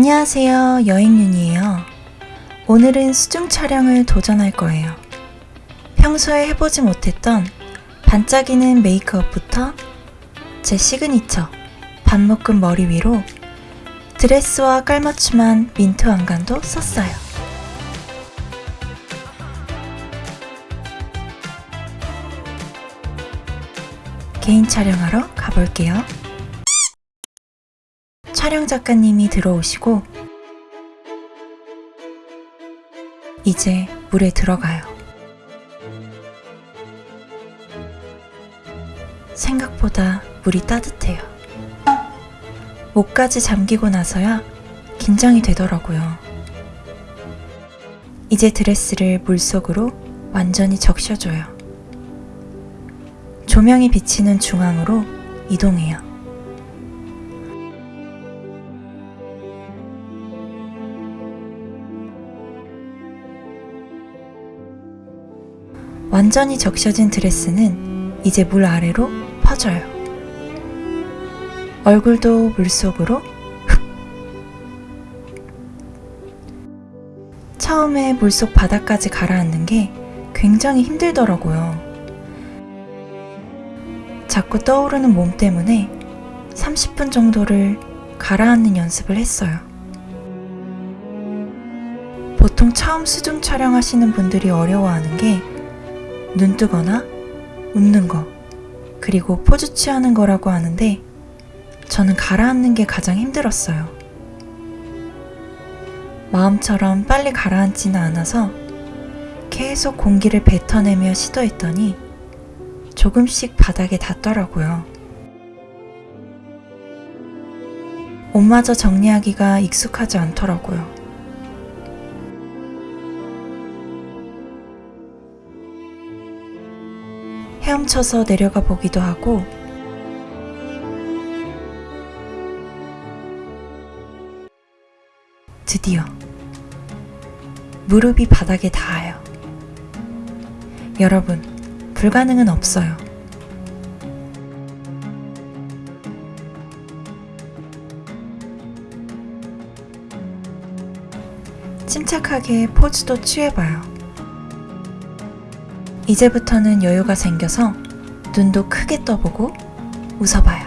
안녕하세요. 여행윤이에요. 오늘은 수중 촬영을 도전할 거예요. 평소에 해보지 못했던 반짝이는 메이크업부터 제 시그니처 반묶음 머리 위로 드레스와 깔맞춤한 민트 왕관도 썼어요. 개인 촬영하러 가볼게요. 촬영 작가님이 들어오시고 이제 물에 들어가요. 생각보다 물이 따뜻해요. 목까지 잠기고 나서야 긴장이 되더라고요. 이제 드레스를 물속으로 완전히 적셔줘요. 조명이 비치는 중앙으로 이동해요. 완전히 적셔진 드레스는 이제 물 아래로 퍼져요. 얼굴도 물속으로 흡. 처음에 물속 바닥까지 가라앉는 게 굉장히 힘들더라고요. 자꾸 떠오르는 몸 때문에 30분 정도를 가라앉는 연습을 했어요. 보통 처음 수중 촬영하시는 분들이 어려워하는 게 눈 뜨거나 웃는 거, 그리고 포즈 취하는 거라고 하는데 저는 가라앉는 게 가장 힘들었어요. 마음처럼 빨리 가라앉지는 않아서 계속 공기를 뱉어내며 시도했더니 조금씩 바닥에 닿더라고요. 옷마저 정리하기가 익숙하지 않더라고요. 헤엄쳐서 내려가 보기도 하고 드디어 무릎이 바닥에 닿아요. 여러분, 불가능은 없어요. 침착하게 포즈도 취해봐요. 이제부터는 여유가 생겨서 눈도 크게 떠보고 웃어봐요.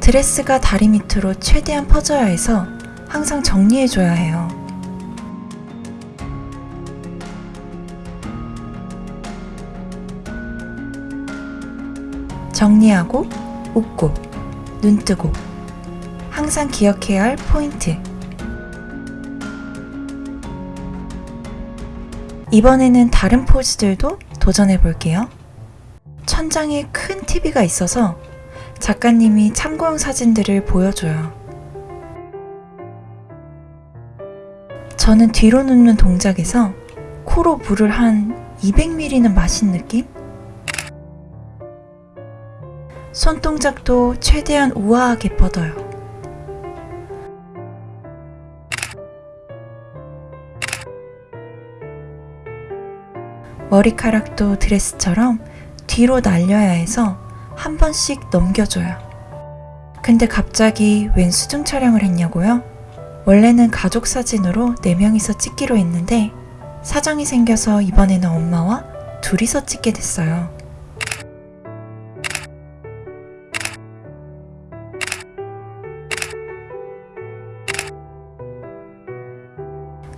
드레스가 다리 밑으로 최대한 퍼져야 해서 항상 정리해줘야 해요. 정리하고, 웃고, 눈 뜨고, 항상 기억해야 할 포인트. 이번에는 다른 포즈들도 도전해 볼게요. 천장에 큰 TV가 있어서 작가님이 참고용 사진들을 보여줘요. 저는 뒤로 눕는 동작에서 코로 물을 한 200ml는 마신 느낌? 손동작도 최대한 우아하게 뻗어요. 머리카락도 드레스처럼 뒤로 날려야 해서 한 번씩 넘겨줘요. 근데 갑자기 웬 수중 촬영을 했냐고요? 원래는 가족 사진으로 4명이서 찍기로 했는데 사정이 생겨서 이번에는 엄마와 둘이서 찍게 됐어요.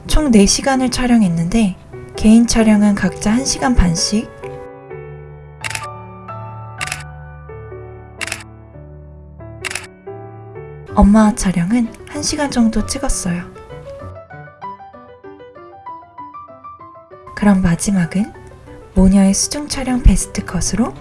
총 4시간을 촬영했는데 개인 촬영은 각자 1시간 반씩 엄마와 촬영은 1시간 정도 찍었어요. 그럼 마지막은 모녀의 수중 촬영 베스트 컷으로